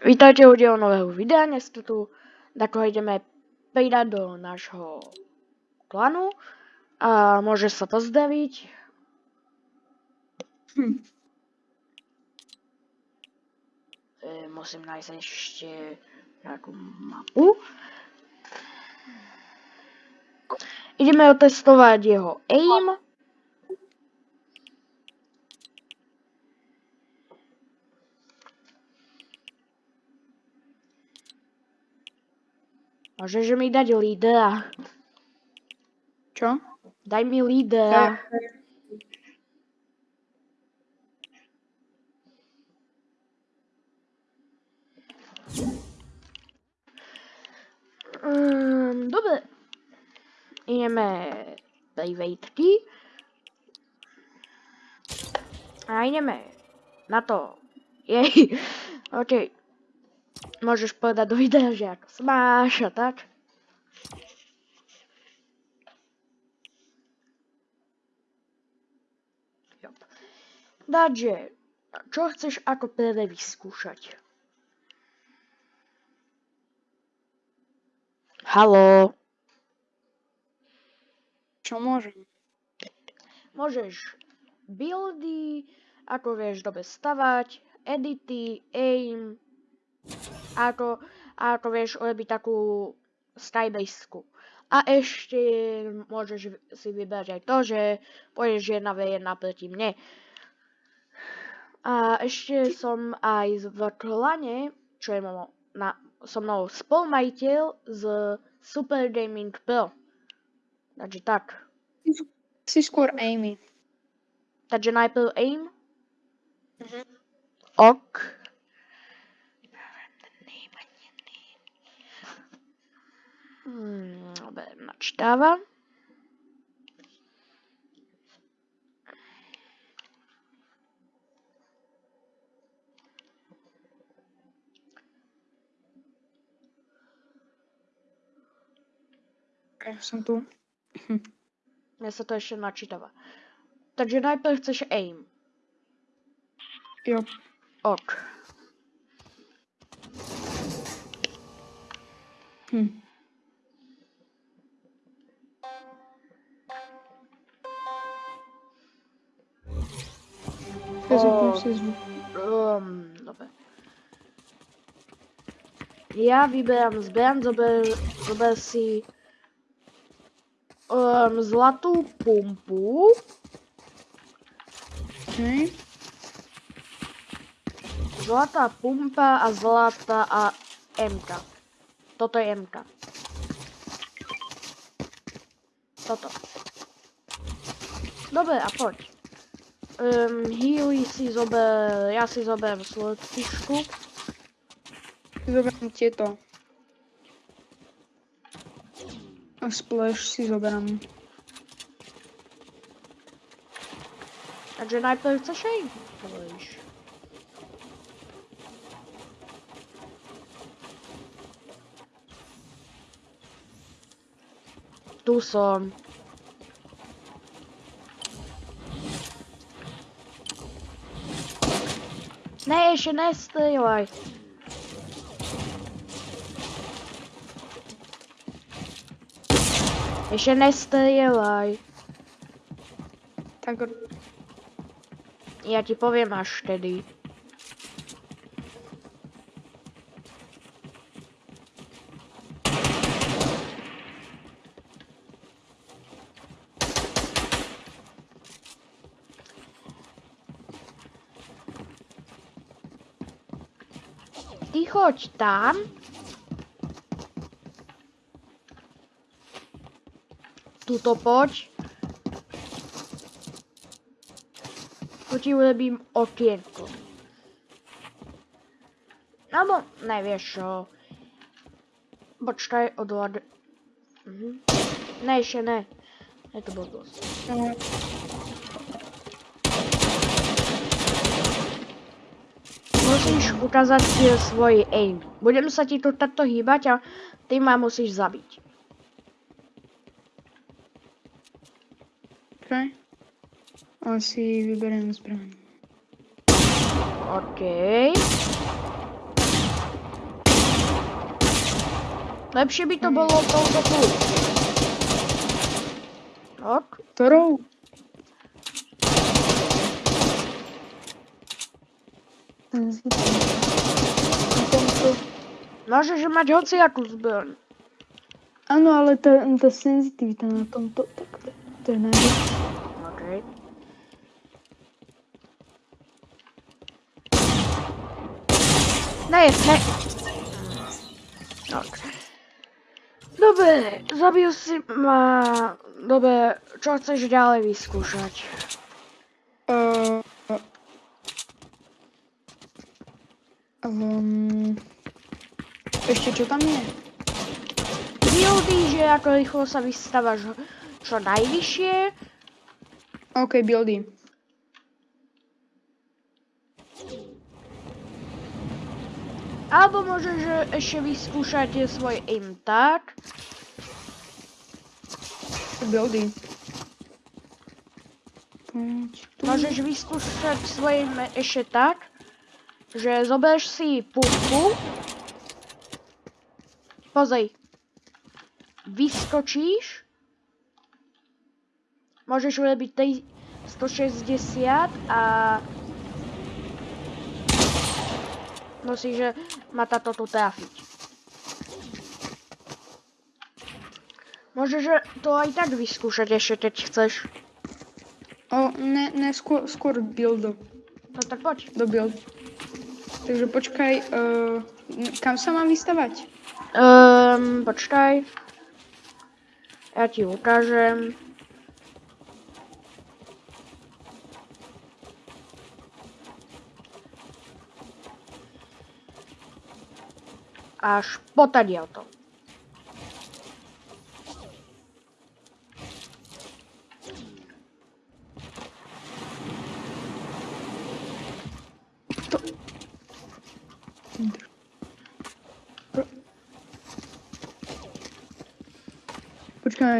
Vítajte u dielu nového videa, dnes tu, tako ideme pridať do nášho klanu a môže sa pozdraviť. Hm. E, musím nájsť ešte nejakú mapu. Ideme otestovať jeho aim. Môžeš mi dať lídera. Čo? Daj mi lídera. Um, dobre. Ideme privátky. A ideme na to. Jej. OK. Môžeš povedať do videa, že ako sa máš a tak. Takže, čo chceš ako prvé vyskúšať? Haló, Čo môžem? môžeš buildy, ako vieš dobre stavať, edity, aim, ako, ako vieš urobiť takú skybasku. A ešte môžeš si vybrať aj to, že pôjdeš jedna v jedna proti mne. A ešte som aj v klane, čo je mo- na, so mnou spolumajiteľ z Super Gaming Pro. Takže tak. Si skôr Amy. Takže najprv aim. Mhm. Ok. Hmm, dobre, načítáva. Ja som tu. Mne sa to ešte načítava. Takže najprv chceš aim. Jo. Ok. Hm. Ja O. zapnem si zvuk. Um. Ja vyberám zbraň, zober, zober si um, zlatú pumpu. Okay. Zlatá pumpa a zlatá a MK. Toto je MK. Toto. Dobre, a poď. Um, healy si zober, ja si zoberiem slotkičku. Zoberám tieto. A splash si zoberám. Takže najprv chceš aj? Hovoríš. Tu som. Ne, ešte nestrieľaj. Ešte nestrieľaj. Tak Ja ti poviem až vtedy. Choď tam. Tuto poď. Tu ti urobím okienko. Alebo nevieš čo. Počkaj, odhľad... Mhm. Ne, ešte ne. Je to blbosť. no, musíš ukázať eh, svoj aim. Budem sa ti tu takto hýbať a ty ma musíš zabiť. OK. A si vyberiem zbraň. OK. Lepšie by to bolo touto plus. Tak. Ktorou? Môžeš mať hociakú zbraň. Áno, ale tá, tá senzitivita na tomto, tak to, to je najviac. OK. Ne, ne. Ok. Dobre, zabil si ma. Dobre, čo chceš ďalej vyskúšať? Uh, um, ešte čo tam je? Buildy, že ako rýchlo sa vystávaš čo najvyššie. OK, buildy. Alebo môžeš ešte vyskúšať svoj aim tak. Buildy. Môžeš vyskúšať svoje ešte tak, že zoberieš si pušku. Pozri. Vyskočíš. Môžeš urobiť tej 160 a musíš že ma táto tu trafiť. Môžeš že to aj tak vyskúšať ešte, keď chceš. O, ne, ne, skôr, skôr build. No tak poď. Do build. Takže počkaj, uh, kam sa mám vystavať? Um, počkaj. Ja ti ukážem. Až potadiaľ to.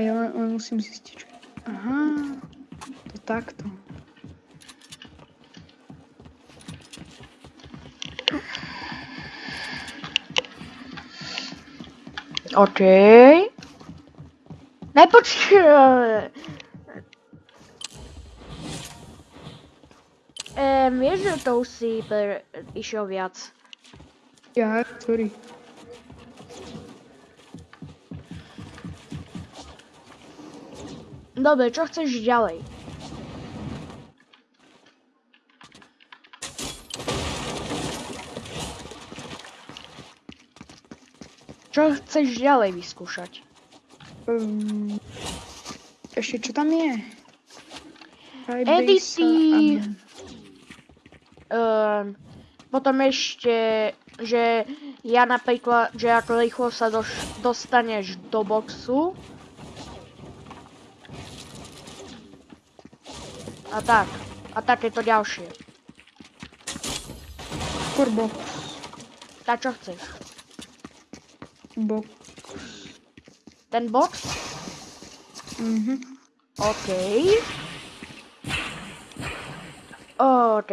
Počkaj, ja len, len musím zistiť. čo- Aha, to takto. OK. Nepočkaj. Ehm, vieš, že to už si išiel viac. Ja, sorry. Dobre, čo chceš ďalej? Čo chceš ďalej vyskúšať? Um, ešte čo tam je? Edity. Um, potom ešte, že ja napríklad, že ako rýchlo sa doš, dostaneš do boxu. A tak. A takéto ďalšie. Skôr box. Tak čo chceš? Box. Ten box? Mhm. OK. OK,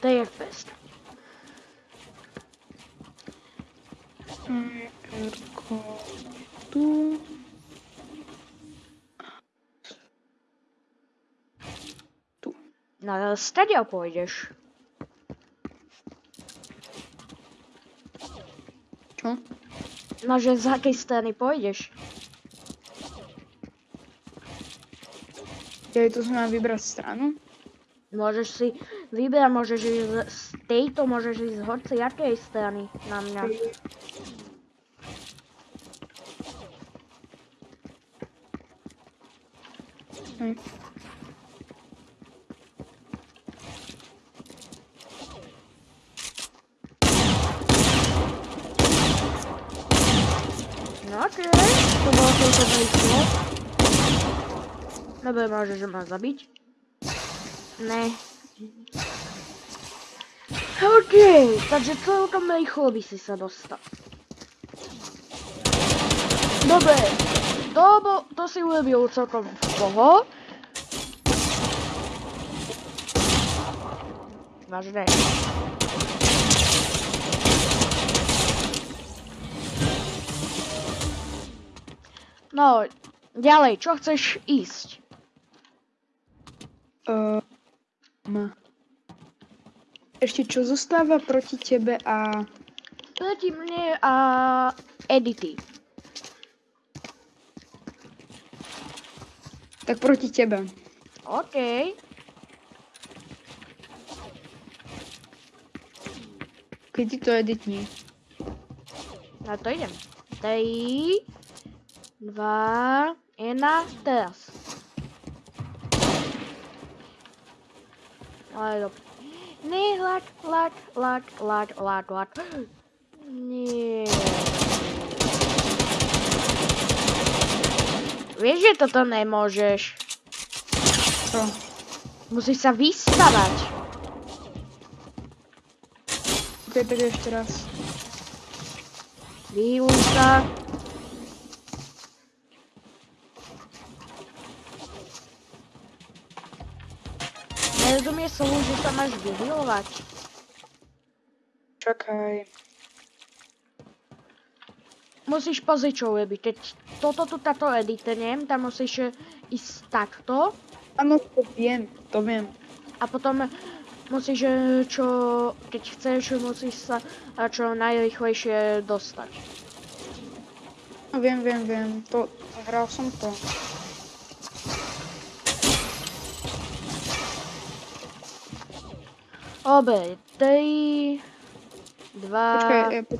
to je best. Mm. Tu. No, stadia pôjdeš. Čo? No, že z akej strany pôjdeš? Ja tu som mám vybrať stranu. Môžeš si vybrať, môžeš ísť z- tejto, môžeš ísť z hoci akej strany na mňa. Hej. No okej, to bolo celkom rýchlo. Dobre, môžeš ma zabiť. Ne. OK, takže celkom rýchlo by si sa dostal. Dobre, to, bo, to si urobil celkom v poho. Vážne. No, ďalej, čo chceš ísť? Uh, ešte čo zostáva proti tebe a... Proti mne a Edity. Tak proti tebe. OK. Ti to editní. Na to idem. 3, 2, 1, teraz. Ale dobre. Nie, laď, laď, laď, laď, laď, laď. Nie. Vieš, že toto nemôžeš. Čo? Musíš sa vystavať. Ok, tak ešte raz. Vyhýluj sa. Že sa máš vyhýlovať. Čakaj. Musíš pozrieť, čo. Keď toto tu táto editnem, tam musíš ísť takto Áno, to viem, to viem. a potom musíš, e, čo, keď chceš, musíš sa e, čo najrychlejšie dostať. No viem, viem, viem. To, hral som to. Obe, 3, 2, Počkaj, ja, po...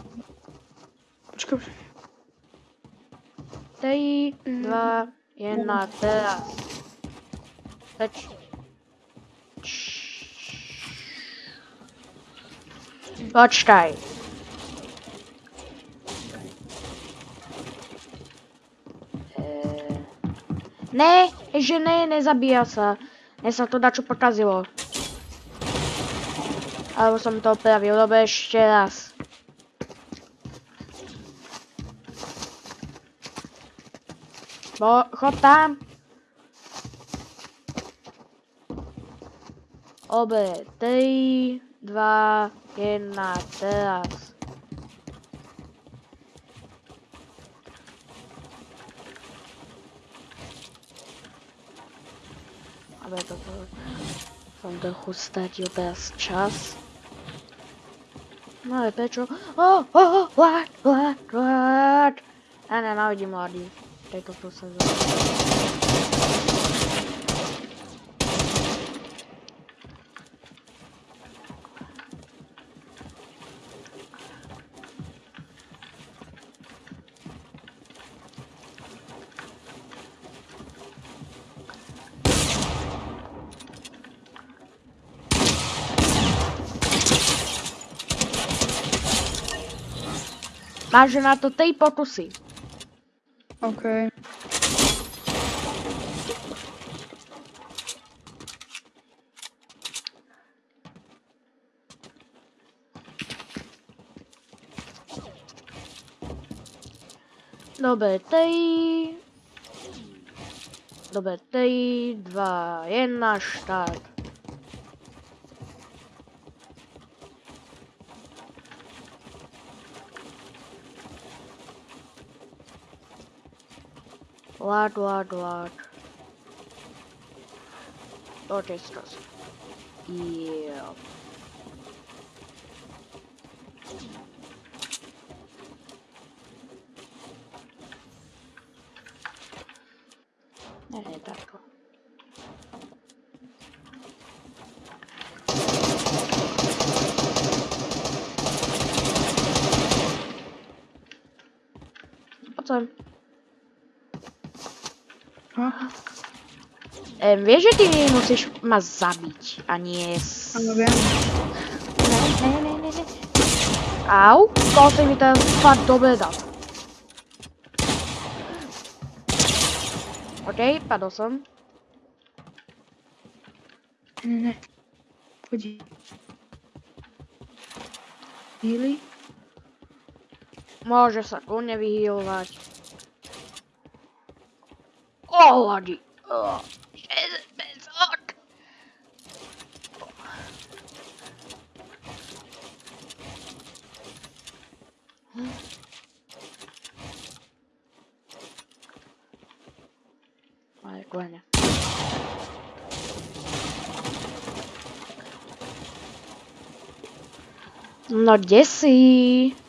počkaj, počkaj. 3, Mm. 2, 1, teraz. Peč. Počkaj. Ne, že ne, nezabíja sa. Mne sa to dačo pokazilo. Alebo som to opravil, dobre, ešte raz. Bo, chod tam. Obe, 3, 2, 1, teraz. Aby toto som trochu stratil teraz čas. No ale prečo? Oh, oh, oh, what, what, what? Ja nenávidím mladý v tejto sezóne. Máš na to 3 pokusy. OK. Dobre, 3... Dobre, 3, 2, 1, štart. Lad, lad, lad. To je stres. Yeah. Ne, ne, takto. Poď sem. Ha? Em, vieš, že ty musíš ma zabiť a nie... S... Áno, viem. Ne, ne, ne, ne, ne. Au, to si mi teraz fakt dobre dal. OK, padol som. Ne, ne. Poď. Healy? Môže sa kľudne vyhýlovať. O, ladi. O, 6500. Kľane. No kde si? Čo tu nie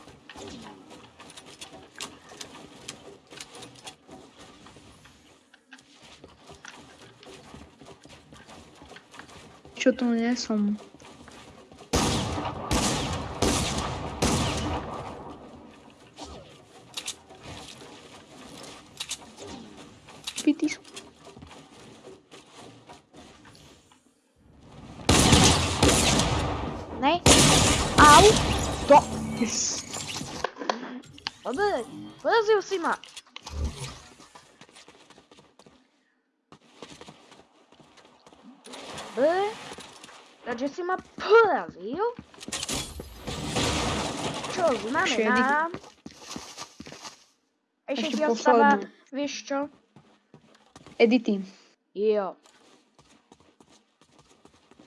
som? Pity sú. Ne? Au! To! Yes. Dobre, porazil si ma. Dobre, takže si ma porazil. Čo znamená... Ešte Ešte ti ostáva, vieš čo? Edity. Jo.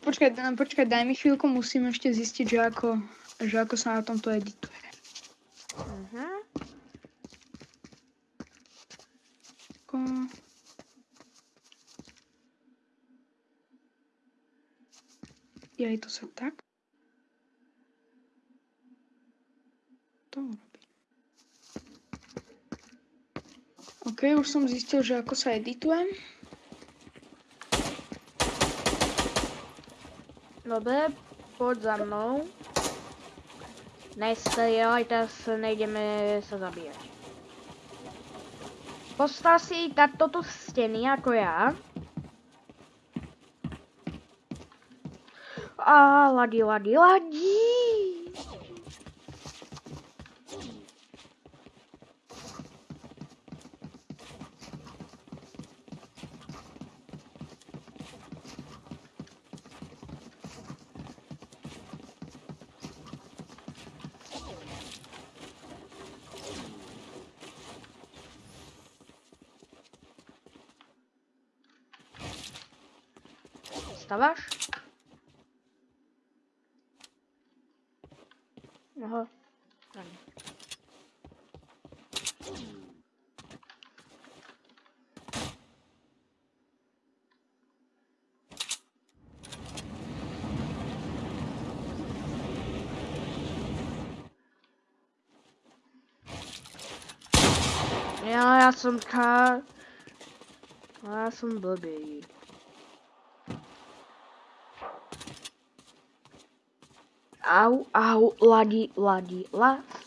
Počkaj, počkaj, daj mi chvíľku, musím ešte zistiť, že ako, že ako sa na tomto edituje. Mhm. Ako... Jaj, to sa tak? To robí. OK, už som zistil, že ako sa edituje. Dobre, poď za mnou. Nestrieľaj, teraz nejdeme sa zabíjať. Postav si takto tu steny ako ja. А, лаги, лаги, лаги. Вставаешь? Ja, ja som ka... Ja som blbý. Au, au, ladi, ladi, la. Hmm.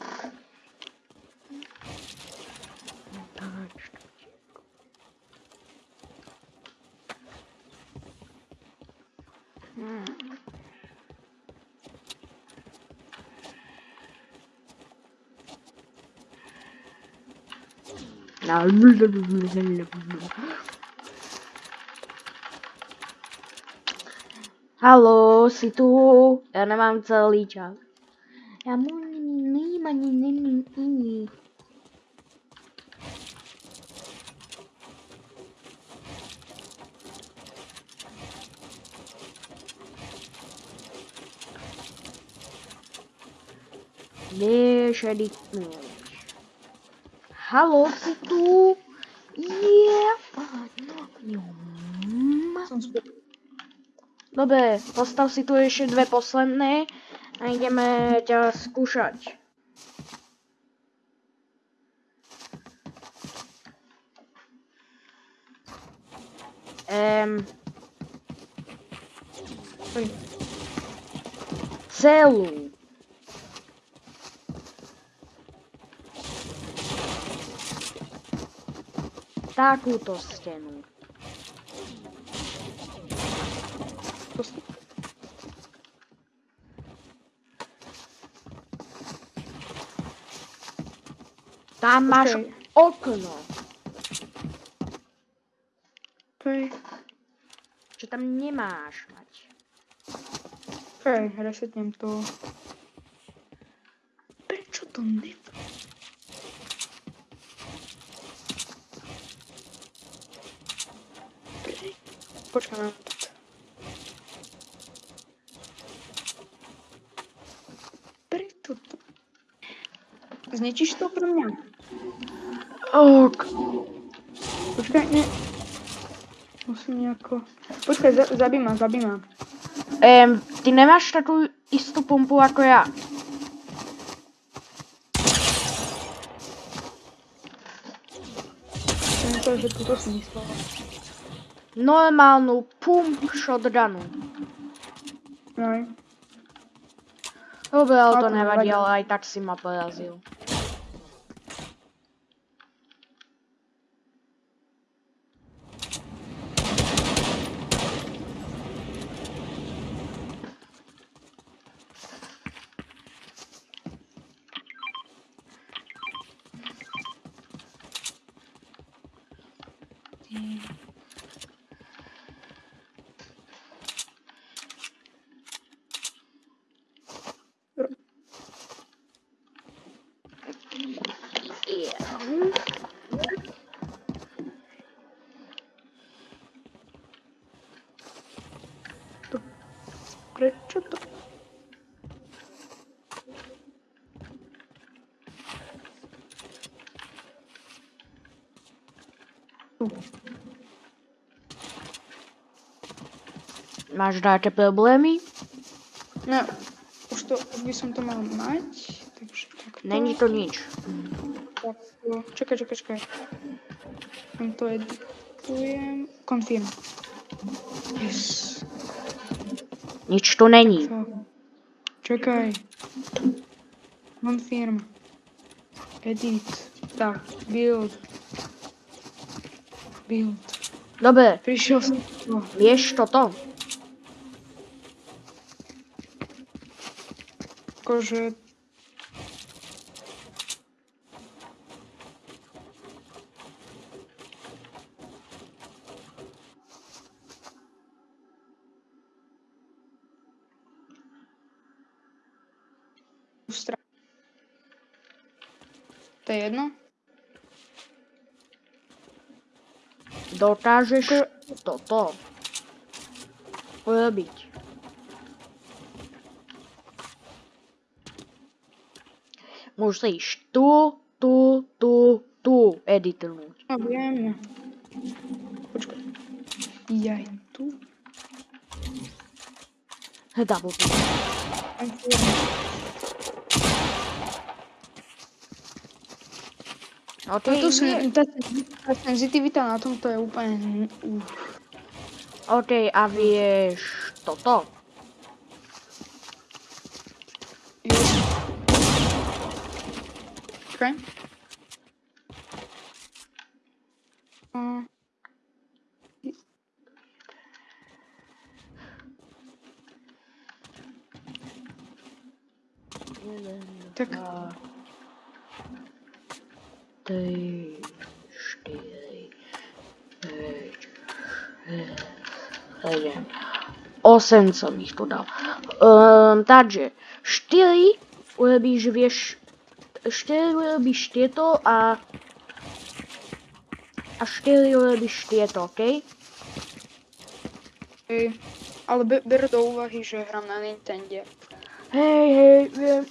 Halo, si tu? Ja nemám celý čas. Ja mu nemám ani iný. Vieš, edituješ. Tu? Je. Som späť. Dobre, postav si tu ešte dve posledné a ideme ťa skúšať. Ehm, celú. Takúto stenu. Tam máš okno. Okej, Čo tam nemáš mať. okej, resetnem to. Prečo to ne... Počkaj, mám to. Preto to... Zničíš to pre mňa? Ok. Počkaj, ne. Musím nejako... Počkaj, za, zabij ma, zabij ma. Ehm, ty nemáš takovou istú pumpu ako ja. Som myslel, že toto si myslela. Normálnu pump shotgunu. Aj. Dobre, ale to nevadí. ale aj tak si ma porazil. Prečo to? Tu. Máš nejaké problémy? No, už to, už by som to mal mať, takže takto. Není to nič. Takto. Čakaj, čakaj, čakaj. Tam to editujem. Confirm. Yes. Nič tu není. To. Čakaj. Confirm. Edit. Tak, build. Build. Dobre, Prišiel som. Vieš toto? akože... To je jedno? Dokážeš toto urobiť. Musíš tu, tu, tu, tu editnúť. No viem. Počkaj. Jaj, tu. Double click. OK, Táto nie. sen, tá, senzitivita na tomto je úplne... Uf. OK, a vieš toto? Okay. Uh, tak Tri, štyri, päť, šesť, sedem, osem som ich tu dal. Um, takže, štyri urobíš, vieš, štyri urobíš tieto a a štyri urobíš tieto, okej? hej. Ale be, ber do úvahy, že hrám na Nintendo. Hej, hej, viem.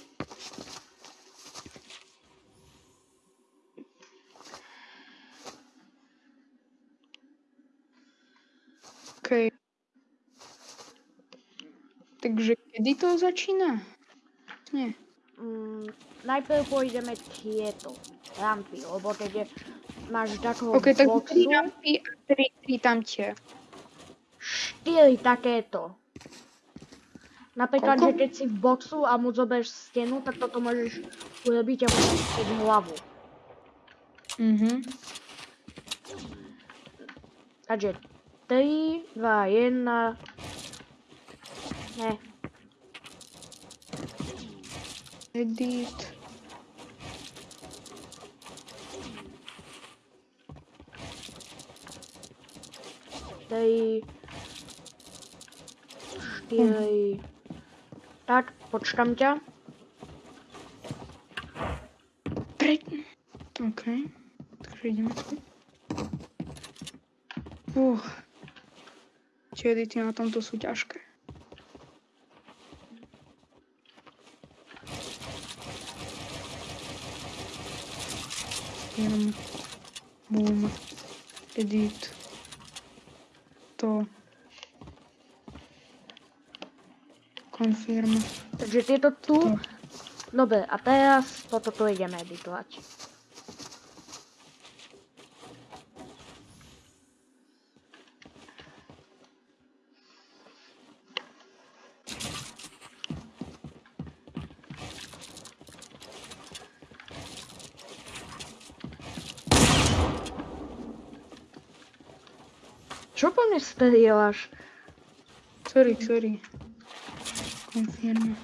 OK. Takže kedy to začína? Nie. Mm, najprv pôjdeme tieto rampy, lebo keď máš takého OK, tak boxu, 3 rampy a 3, 3 tamtie. štyri takéto. Napríklad, Koľko? že keď si v boxu a mu zoberieš stenu, tak toto môžeš urobiť a môžeš hlavu. Mhm. Takže 3, 2, 1. Ne, Edit. tri, štyri. Tak, počkám ťa. Pre... OK. Takže ideme tu. Uh. Tie edity na tomto sú ťažké. Jenom. Boom. Edit. to. Konfirm. Takže tieto tu. To. Dobre, a teraz toto tu ideme editovať. Čo po mne strieľaš? Sorry, sorry. Konfirm.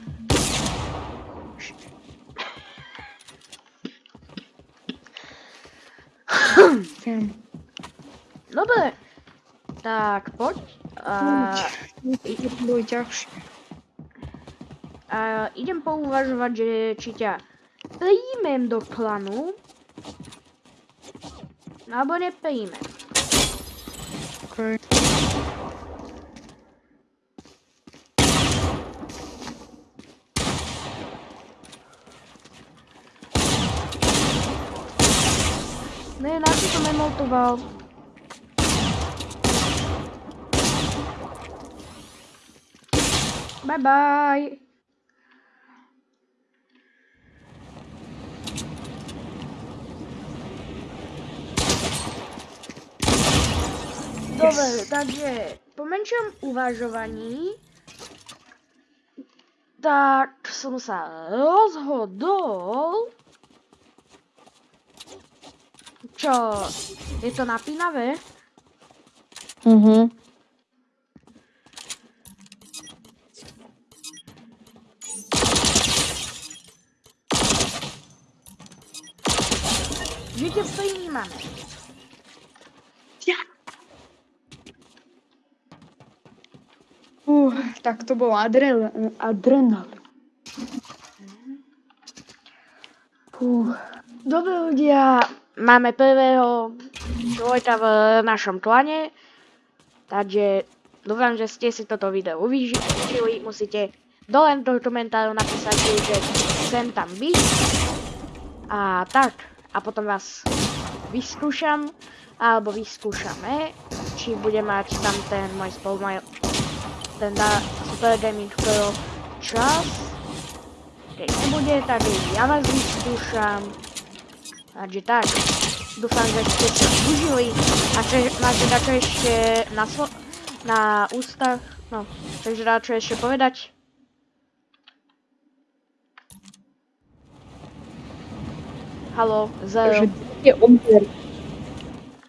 Konfirm. Dobre. Tak, poď. A, To bolo ťažšie. a idem pouvažovať, že či ťa príjmem do klanu, alebo nepríjmem. Okay. Ne, na čo som emotoval? Bye bye. Dobre, takže po menšom uvažovaní tak som sa rozhodol čo? Je to napínavé? Mhm. Že ťa prijímame. Uh, tak to bol adrenal. adrenal. Uh, Dobre ľudia, máme prvého človeka v našom klane, takže dúfam, že ste si toto video uvideli. Musíte dole do komentáru napísať, že chcem tam byť. A tak, a potom vás vyskúšam, alebo vyskúšame, či bude mať tam ten môj spolumaj, ten da, Super Gaming Pro čas. Keď nebude, tak ja vás vyskúšam. Takže tak, dúfam, že ste sa užili a že máte dačo ešte na, slo- na ústach, no, takže dačo ešte povedať. Halo, zero. je odber.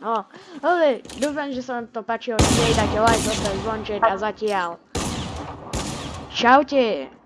No, ale dúfam, že sa vám to páčilo, nedajte like, zostať zvonček a zatiaľ. Čaute.